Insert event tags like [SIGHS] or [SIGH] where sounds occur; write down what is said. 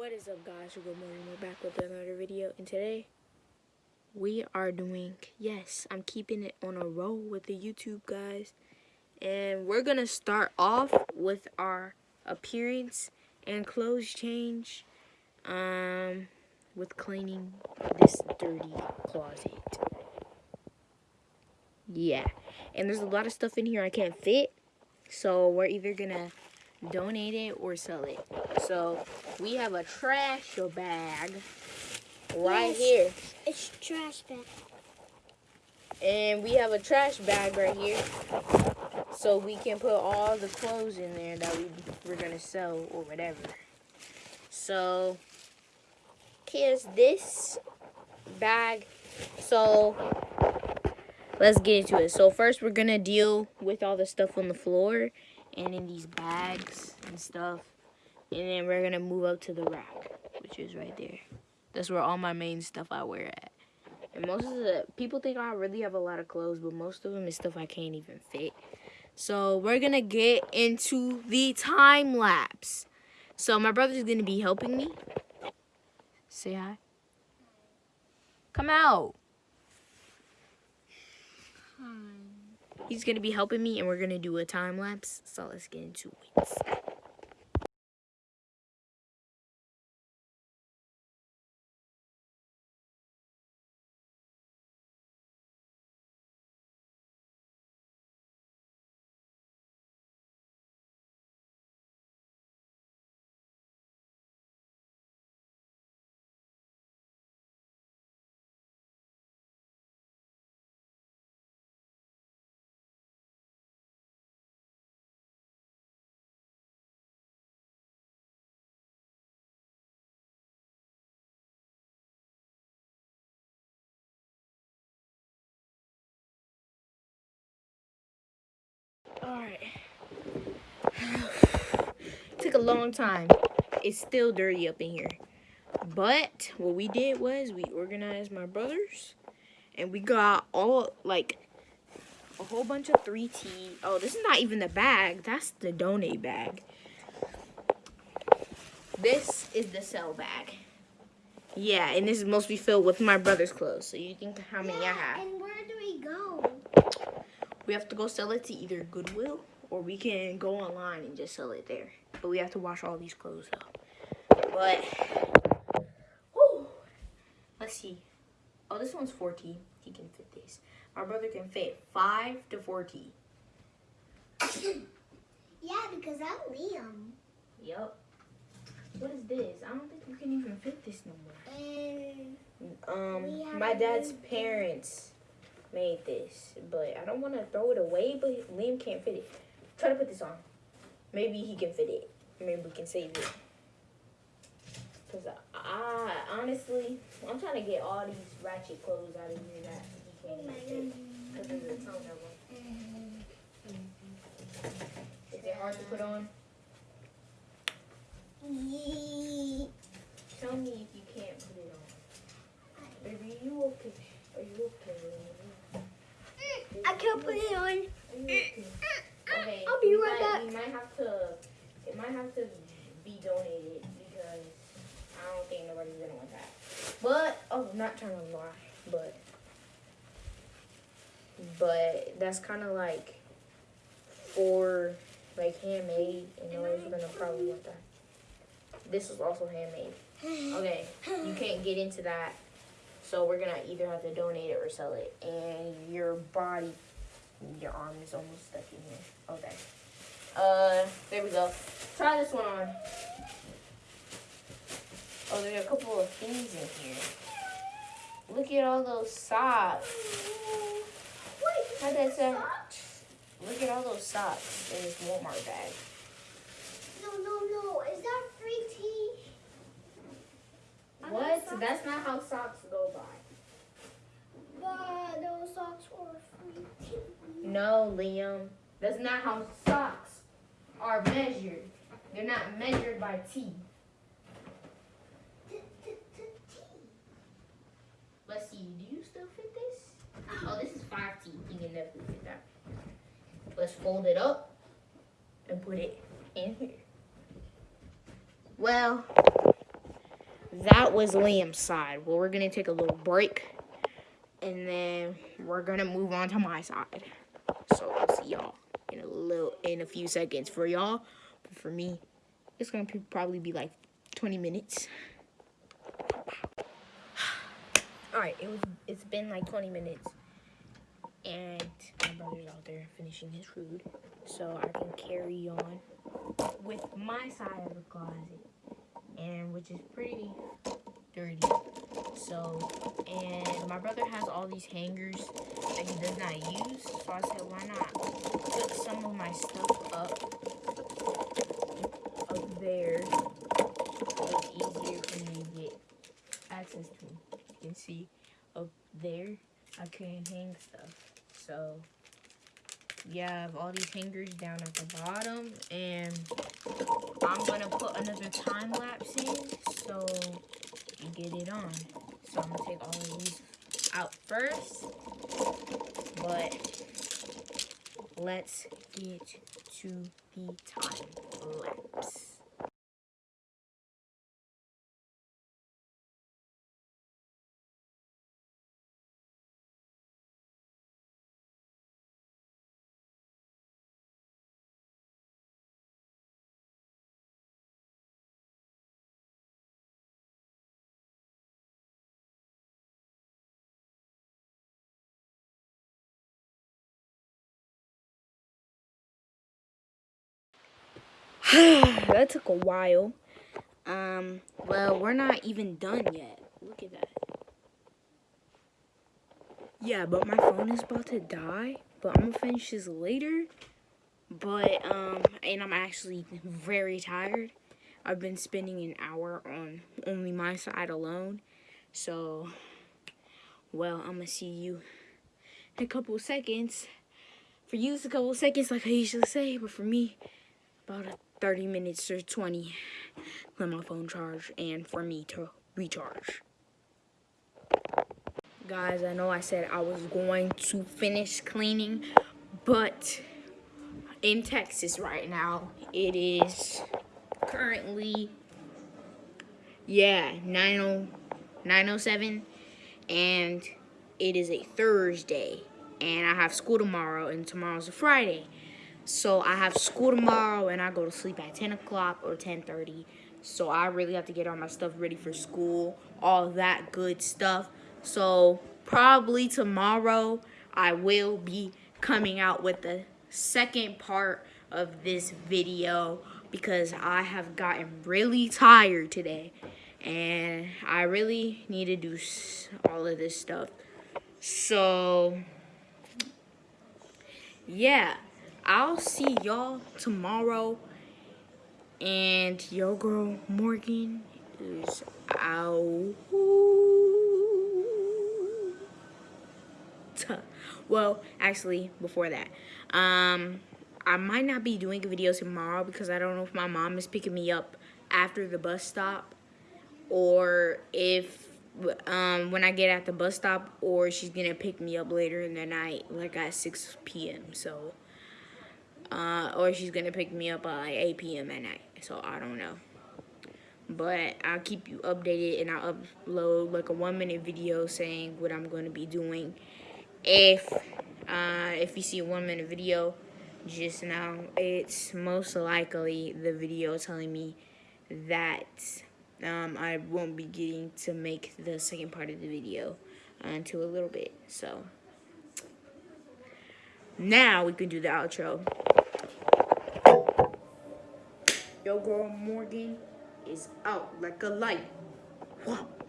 What is up guys, good morning, we're back with another video and today we are doing, yes, I'm keeping it on a roll with the YouTube guys and we're gonna start off with our appearance and clothes change um, with cleaning this dirty closet. Yeah, and there's a lot of stuff in here I can't fit so we're either gonna donate it or sell it. So we have a trash bag right yes, here. It's trash bag. And we have a trash bag right here. So we can put all the clothes in there that we, we're going to sell or whatever. So here's this bag. So let's get into it. So first we're going to deal with all the stuff on the floor and in these bags and stuff. And then we're to move up to the rack, which is right there. That's where all my main stuff I wear at. And most of the people think I really have a lot of clothes, but most of them is stuff I can't even fit. So we're to get into the time lapse. So my brother's to be helping me. Say hi. Come out. He's going to be helping me and we're going to do a time lapse. So let's get into it. Took a long time. It's still dirty up in here. But what we did was we organized my brothers and we got all like a whole bunch of 3T. Oh, this is not even the bag. That's the donate bag. This is the sell bag. Yeah, and this is mostly filled with my brother's clothes. So you think how many yeah, I have. And where do we go? we have to go sell it to either Goodwill or we can go online and just sell it there. But we have to wash all these clothes though. But, let's see. Oh, this one's 4T. He can fit this. My brother can fit 5 to 4T. [COUGHS] yeah, because I'm Liam. Yep. What is this? I don't think you can even fit this no more. Um, my dad's parents made this, but I don't want to throw it away, but Liam can't fit it. Try to put this on. Maybe he can fit it. Maybe we can save it. Because I, honestly, I'm trying to get all these ratchet clothes out of here that he can't even fit. Because there's a ton of them. Is it hard to put on? Tell me if you can't put it on. Baby, you okay? Are you okay? I can't put it on. Are you okay? Okay, I'll be we right might, have to, it might have to be donated because I don't think nobody's gonna want that. But, oh, not trying to lie, but, but that's kind of like for like handmade and nobody's gonna probably want that. This is also handmade. Okay, you can't get into that. So we're gonna either have to donate it or sell it. And your body, your arm is almost stuck in here. Okay. Uh, there we go. Try this one on. Oh, there's a couple of things in here. Look at all those socks. Wait, How'd? Look at all those socks in this Walmart bag. No, no, no. Is that free tea? What? That's not how socks go by. But those socks were free tea. No, Liam. That's not how socks are measured. They're not measured by T. Let's see. Do you still fit this? Oh, this is 5T. You can definitely fit that. Let's fold it up and put it in here. Well, that was Liam's side. Well, we're gonna take a little break, and then we're gonna move on to my side. So see y'all little, in a few seconds for y'all. But for me, it's gonna be, probably be like 20 minutes. [SIGHS] All right, it was. It's been like 20 minutes, and my brother's out there finishing his food, so I can carry on with my side of the closet, and which is pretty dirty. So, and my brother has all these hangers that he does not use, so I said, why not put some of my stuff up, up there, so it's easier for me to get access to. You can see up there, I can hang stuff. So, yeah, I have all these hangers down at the bottom, and I'm gonna put another time lapse in, so you get it on. So I'm gonna take all of these out first, but let's get to the time lapse. [SIGHS] that took a while. Um, well, we're not even done yet. Look at that. Yeah, but my phone is about to die. But I'm gonna finish this later. But, um, and I'm actually very tired. I've been spending an hour on only my side alone. So, well, I'm gonna see you in a couple seconds. For you, it's a couple seconds, like I usually say, but for me, about a 30 minutes or 20 let my phone charge and for me to recharge. Guys, I know I said I was going to finish cleaning, but in Texas right now, it is currently, yeah, 90, 907, and it is a Thursday, and I have school tomorrow, and tomorrow's a Friday. So I have school tomorrow and I go to sleep at 10 o'clock or 10.30. So I really have to get all my stuff ready for school, all that good stuff. So probably tomorrow I will be coming out with the second part of this video because I have gotten really tired today and I really need to do all of this stuff. So, yeah. I'll see y'all tomorrow. And your girl Morgan is out. [LAUGHS] Well, actually, before that, um, I might not be doing a video tomorrow because I don't know if my mom is picking me up after the bus stop or if um, when I get at the bus stop or she's gonna pick me up later in the night, like at 6 p.m. So, uh, or she's gonna pick me up at like 8 p.m. at night. So I don't know. But I'll keep you updated and I'll upload like a one minute video saying what I'm gonna be doing. If uh, if you see a one minute video just now, it's most likely the video telling me that um, I won't be getting to make the second part of the video until a little bit. So now we can do the outro. Yo, girl Morgan is out like a light. Whoa.